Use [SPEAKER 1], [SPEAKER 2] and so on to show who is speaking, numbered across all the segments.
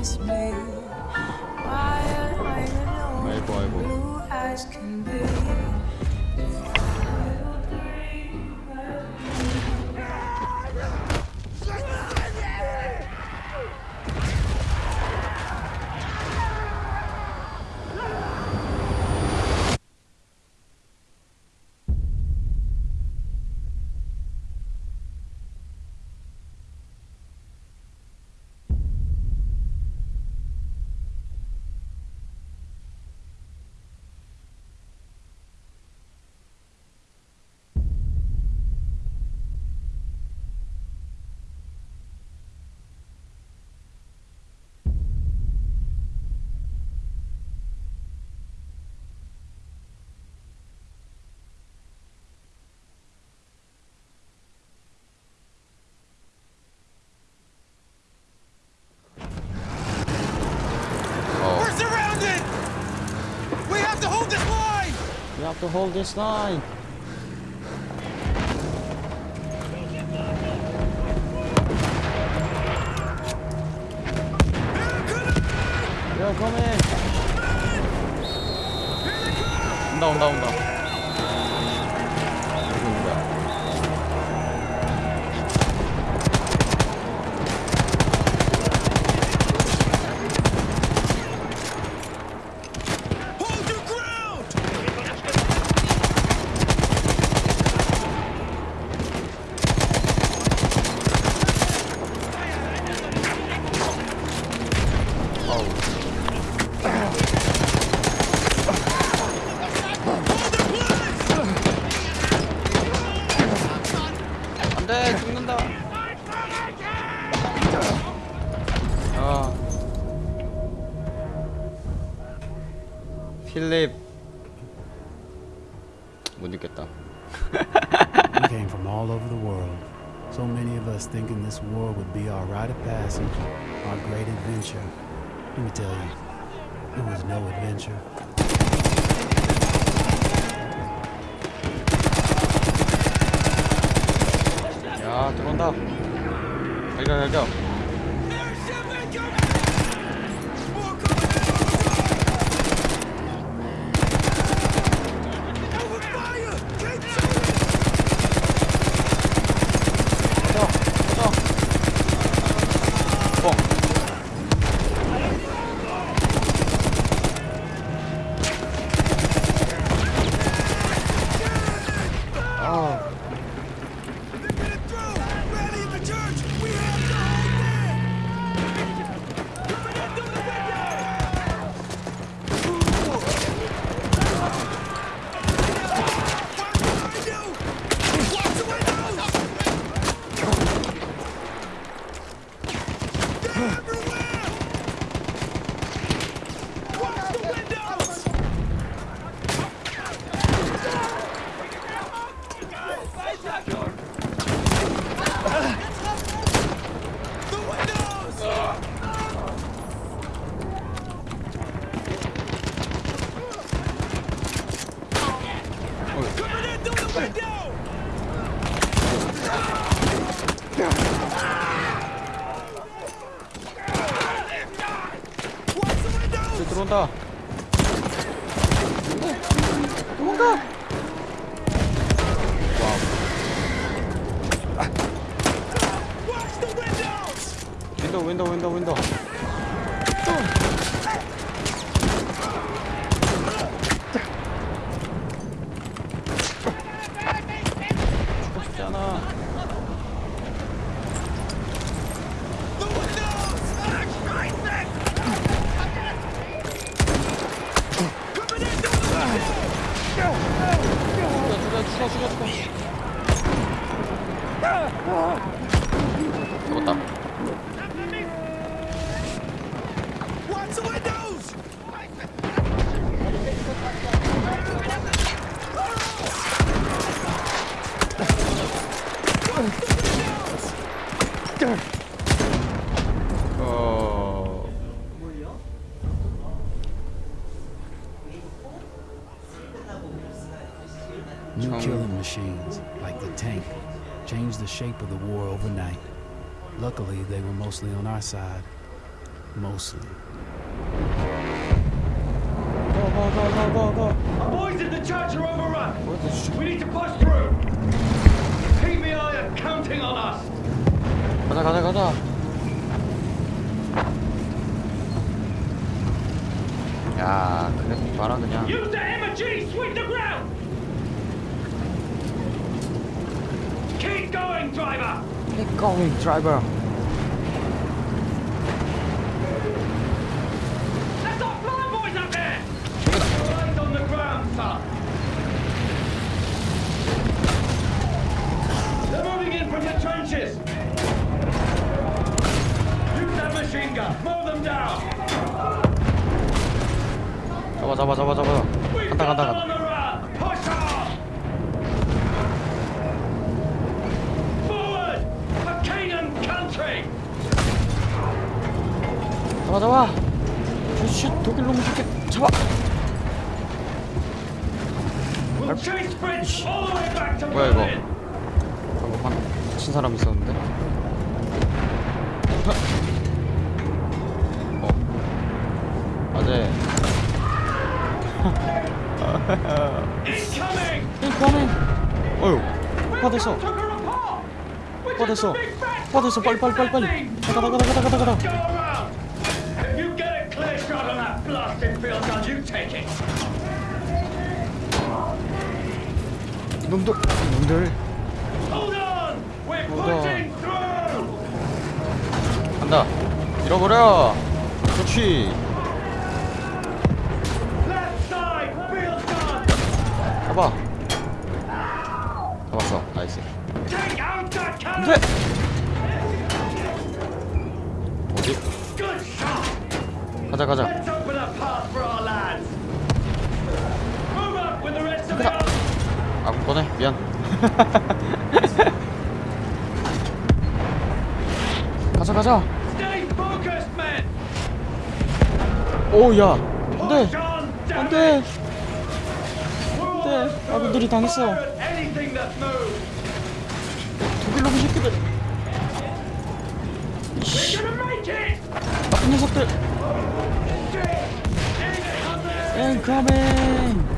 [SPEAKER 1] miss me.
[SPEAKER 2] Why am I alone?
[SPEAKER 1] Blue can be.
[SPEAKER 3] to hold this line.
[SPEAKER 2] They're coming. 온다 온다 온다. Oh. go, go, go. 간다. 도망가! 윈도우 윈도우 윈도우 윈도우. 죽고 싶잖아.
[SPEAKER 4] New killing machines, like the tank, changed the shape of the war overnight. Luckily, they were mostly on our side. Mostly.
[SPEAKER 2] Go, go, go, go, go, go.
[SPEAKER 3] Our boys in the church are overrun.
[SPEAKER 2] What the sh
[SPEAKER 3] we need to push through. PBI are counting on us.
[SPEAKER 2] Go, go, go, 야, 그냥 봐라 그냥.
[SPEAKER 3] Use the MG, sweep the ground. Going, driver.
[SPEAKER 2] Going driver 잡아 잡아 슛 독일 놈 죽게 잡아 뭐야, 이거? 방금 한친 사람 있었는데 어 아재. 인커밍 어휴
[SPEAKER 3] big fat
[SPEAKER 2] 받았어 빨리 빨리 빨리 빨리 가다 가다 가다 가다 가다
[SPEAKER 3] Go around. If you get a clear shot
[SPEAKER 2] 놈들 놈들. 간다 잃어버려
[SPEAKER 3] gun.
[SPEAKER 2] 잡아 잡았어 나이스
[SPEAKER 3] cannon.
[SPEAKER 2] 어디. 가자 가자
[SPEAKER 3] Let's open a path for our lads. Move up with the rest of the army.
[SPEAKER 2] 아 꺼내 미안 가자 가자. 오야 안돼 안돼 네,
[SPEAKER 3] under
[SPEAKER 2] 아군들이 당했어. 독일 놈 새끼들. 나쁜 녀석들 인커밍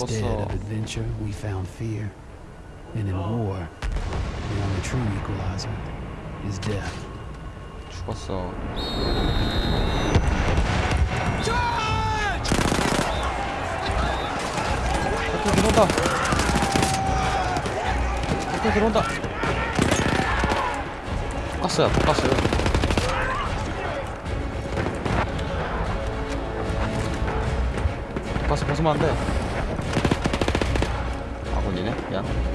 [SPEAKER 4] Instead
[SPEAKER 2] 죽었어
[SPEAKER 4] of adventure, we found fear. And in war, the only true equalizer is death.
[SPEAKER 2] 죽었어 적들 들어온다 적들 들어온다 가스야 가스요 가스 벗으면 안 돼
[SPEAKER 3] down.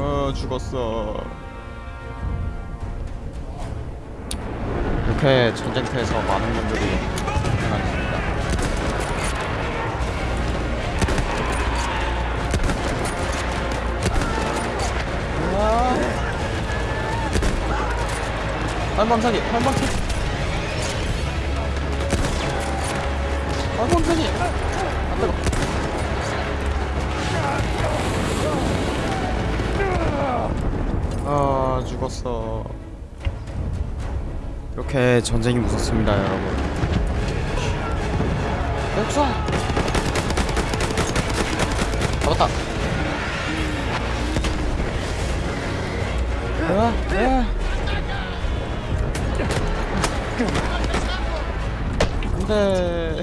[SPEAKER 2] 어 죽었어 이렇게 전쟁터에서 많은 분들이 발망사기 발망사기 발망사기 안 뜨거 아 죽었어. 이렇게 전쟁이 무섭습니다 여러분. 역사. 잡았다. 아, 아. 안돼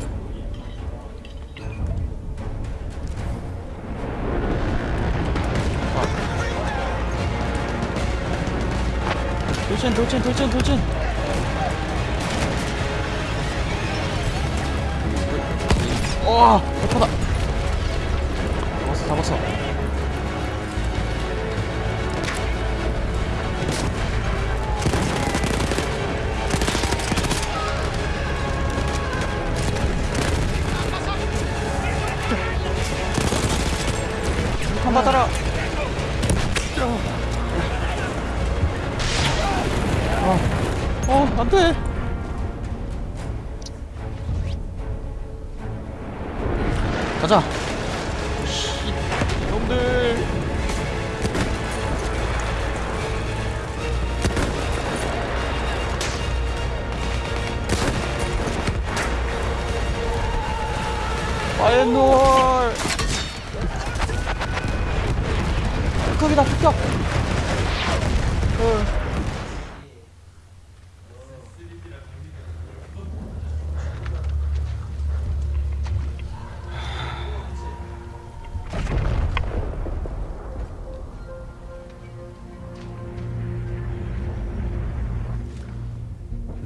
[SPEAKER 2] 돌진 돌진 돌진 돌진. 와 대파다. 잡았어 잡았어 가자. 씨, 놈들. 파이노얼. 극격이다, 극격. 어.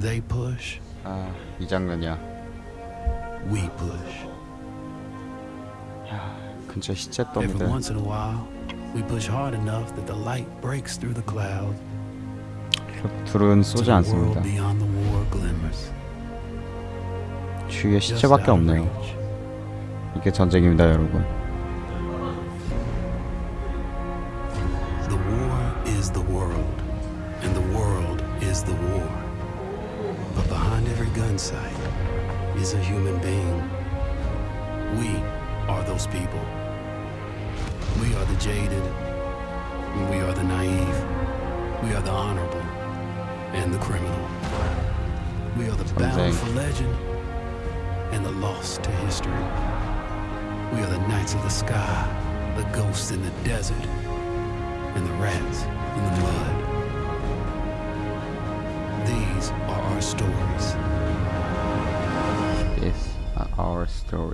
[SPEAKER 4] They push,
[SPEAKER 2] 아, 이 장면이야.
[SPEAKER 4] we push.
[SPEAKER 2] 야, 근처 시체
[SPEAKER 4] Every
[SPEAKER 2] 더미들.
[SPEAKER 4] once in a while, we push hard enough that the light breaks through the cloud.
[SPEAKER 2] 둘은 쏘지 않습니다. 주위에 시체밖에 없네요. 이게 전쟁입니다, 여러분.
[SPEAKER 4] Being. We are those people. We are the jaded, we are the naive. We are the honorable and the criminal. We are the bound for legend and the lost to history. We are the knights of the sky, the ghosts in the desert, and the rats in the mud. These are our stories.
[SPEAKER 5] 이거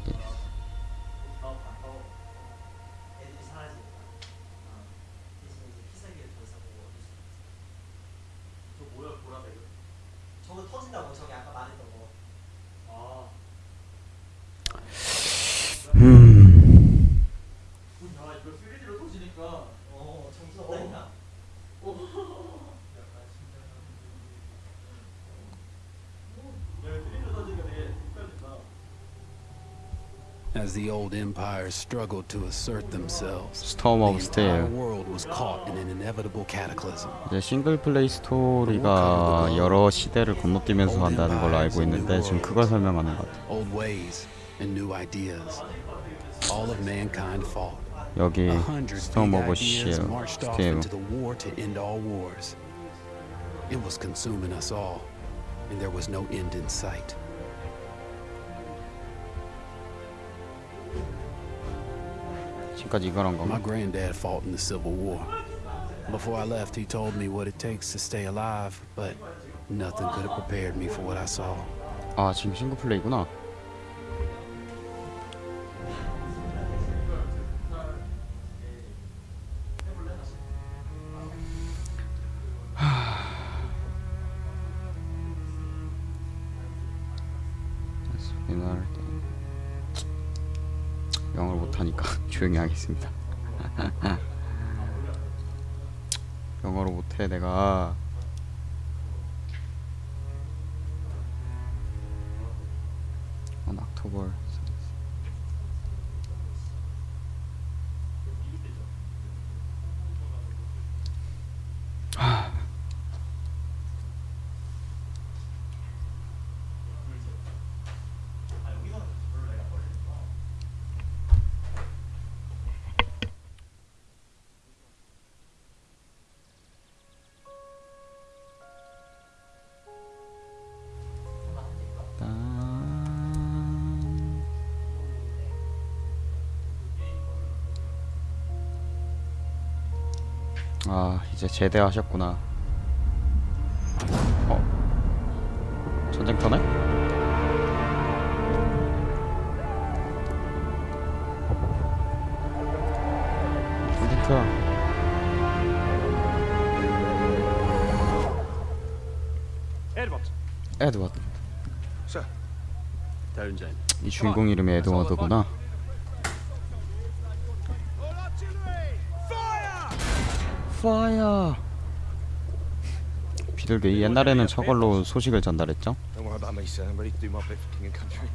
[SPEAKER 5] 저거 터진다고 저기
[SPEAKER 4] As the old empires struggled to assert themselves,
[SPEAKER 2] Storm
[SPEAKER 4] the
[SPEAKER 2] of
[SPEAKER 4] entire
[SPEAKER 2] Steel.
[SPEAKER 4] world was caught in an inevitable cataclysm.
[SPEAKER 2] 이제 싱글 플레이 스토리가 여러 시대를 건너뛰면서 한다는 걸로 알고 있는데 지금 그걸 설명하는 것 같아.
[SPEAKER 4] Old ways and new ideas. All of mankind fought.
[SPEAKER 2] 여기
[SPEAKER 4] A hundred
[SPEAKER 2] 스톰
[SPEAKER 4] big
[SPEAKER 2] 오브
[SPEAKER 4] ideas
[SPEAKER 2] 실
[SPEAKER 4] marched off
[SPEAKER 2] 스틸
[SPEAKER 4] into the war to end all wars. It was consuming us all, and there was no end in sight.
[SPEAKER 2] 지금까지 이걸 한
[SPEAKER 4] My
[SPEAKER 2] 건가?
[SPEAKER 4] granddad fought in the Civil War. Before I left, he told me what it takes to stay alive, but nothing could have prepared me for what I saw.
[SPEAKER 2] 아 지금 싱글 플레이구나. 이날 영어를 못하니까 조용히 하겠습니다. 영어를 못해 내가. on October 아 이제 제대하셨구나 어? 전쟁터네?
[SPEAKER 6] Edward.
[SPEAKER 2] 에드워드
[SPEAKER 6] Sir. Townsend.
[SPEAKER 2] 이 주인공 이름이 에드워드구나
[SPEAKER 3] All artillery! Fire!
[SPEAKER 2] 파이어 비둘기 옛날에는 저걸로 소식을 전달했죠
[SPEAKER 7] Don't worry about me, sir. I'm ready to do my bit for king and country.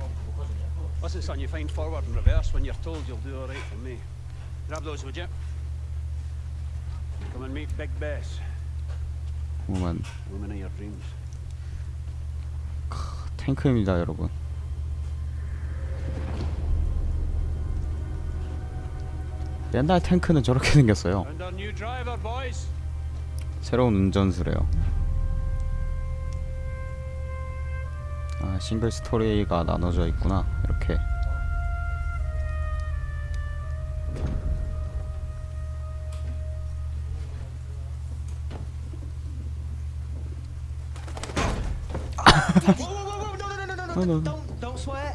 [SPEAKER 6] Listen, son, you find forward and reverse when you're told you'll do all right for me. Grab those, would you? Come and meet Big Bess.
[SPEAKER 2] 보면
[SPEAKER 6] Woman of your dreams.
[SPEAKER 2] 탱크입니다 여러분 옛날 탱크는 저렇게 생겼어요. 새로운 운전수래요 아 싱글 스토리가 나눠져 있구나 이렇게
[SPEAKER 8] no, no, no, don't, don't swear.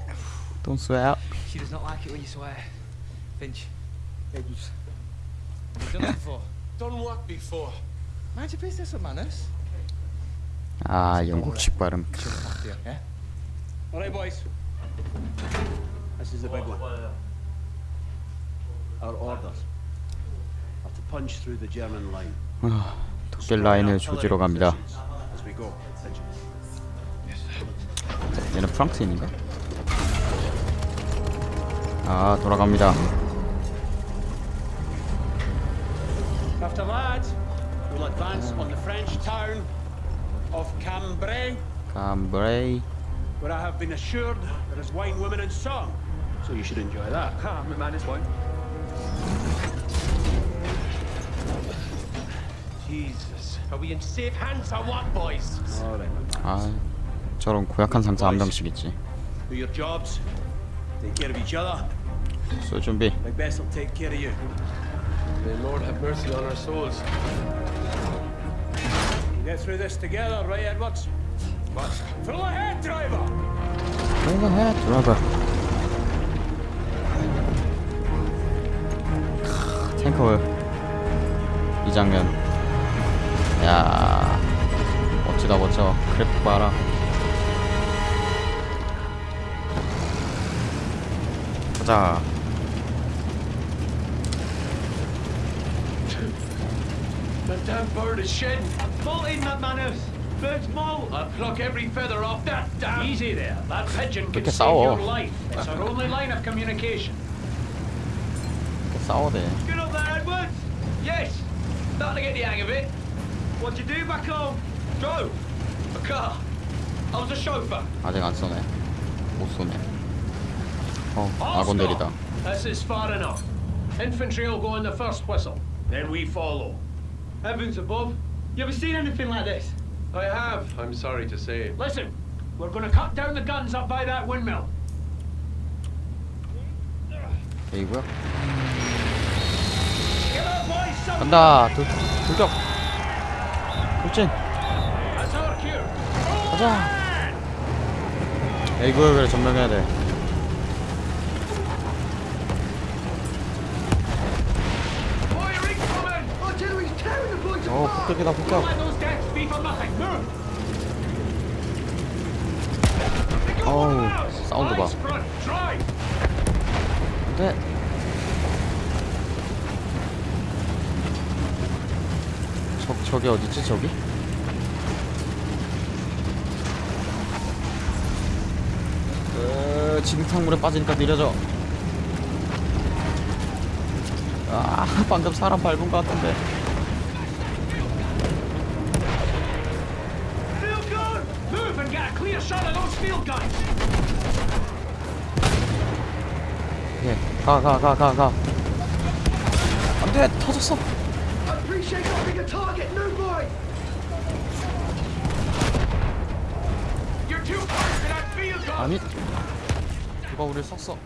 [SPEAKER 2] Don't swear
[SPEAKER 3] She does not like it when you swear. Finch. Manners.
[SPEAKER 2] 아 영국식 발음
[SPEAKER 3] Yeah?
[SPEAKER 6] All right, boys. This is the big one. Our orders are to punch through the German line.
[SPEAKER 2] 아, 독일 라인을 조지러 갑니다
[SPEAKER 6] As we go. Finch.
[SPEAKER 2] 얘는 프랑스인인가? 아 돌아갑니다
[SPEAKER 6] After that, we'll advance on the French town of Cambrai,
[SPEAKER 2] 캄브레이
[SPEAKER 6] where I have been assured there is wine, women, and song. So you should enjoy that.
[SPEAKER 7] Ah, my man is one.
[SPEAKER 6] Jesus.
[SPEAKER 7] Are we in safe hands or what, boys?
[SPEAKER 6] All right, my man.
[SPEAKER 2] 아 저런 고약한 상사 한 명씩 있지
[SPEAKER 6] Do your jobs. Take care of each other.
[SPEAKER 2] 쏠 준비
[SPEAKER 6] Big Bess will take care of you.
[SPEAKER 7] May Lord have mercy on our souls.
[SPEAKER 6] We'll get through this together, right, Edwards?
[SPEAKER 7] What?
[SPEAKER 6] Full ahead, driver!
[SPEAKER 2] 내가 해 드라이버 탱커 이 장면 야 멋지다 멋져 그래픽 봐라 가자
[SPEAKER 7] damn bird is shedding.
[SPEAKER 3] Bolting, McManus! Bird's molt!
[SPEAKER 7] I'll pluck every feather off that damn.
[SPEAKER 3] Easy there. That pigeon can
[SPEAKER 2] 이렇게
[SPEAKER 3] save
[SPEAKER 2] 싸워
[SPEAKER 3] your life. It's our only line of communication.
[SPEAKER 2] 이렇게 싸워대
[SPEAKER 3] Good up there, Edwards!
[SPEAKER 7] Yes. Starting to get the hang of it.
[SPEAKER 3] What'd you do back home?
[SPEAKER 7] Drove a car. I was a chauffeur.
[SPEAKER 2] 아직 안 쏘네 못 쏘네 어
[SPEAKER 7] All
[SPEAKER 2] 아군
[SPEAKER 7] stop.
[SPEAKER 2] 내리다
[SPEAKER 7] This is far enough. Infantry will go on the first whistle. Then we follow.
[SPEAKER 3] Heavens above. You ever seen anything like this?
[SPEAKER 7] I have. I'm sorry to say.
[SPEAKER 3] Listen, we're going to cut down the guns up by that windmill.
[SPEAKER 2] 이고요
[SPEAKER 3] Get up, boys! Some
[SPEAKER 2] 간다 돌, 돌격 돌진
[SPEAKER 7] That's our cue.
[SPEAKER 2] 가자 에이 구역을 점령해야 돼 어 폭격이다 폭격! 어우 사운드 봐. 안돼 저, 저기 어딨지 저기? 으, 진흙탕물에 빠지니까 느려져 아 방금 사람 밟은 것 같은데
[SPEAKER 3] Get a shot of those field guns!
[SPEAKER 2] 예 가 가 가 가 가 안 돼 터졌어
[SPEAKER 3] I appreciate having a target, new boy!
[SPEAKER 7] You're too close to that field gun.
[SPEAKER 2] 아니 누가 우릴 쐈어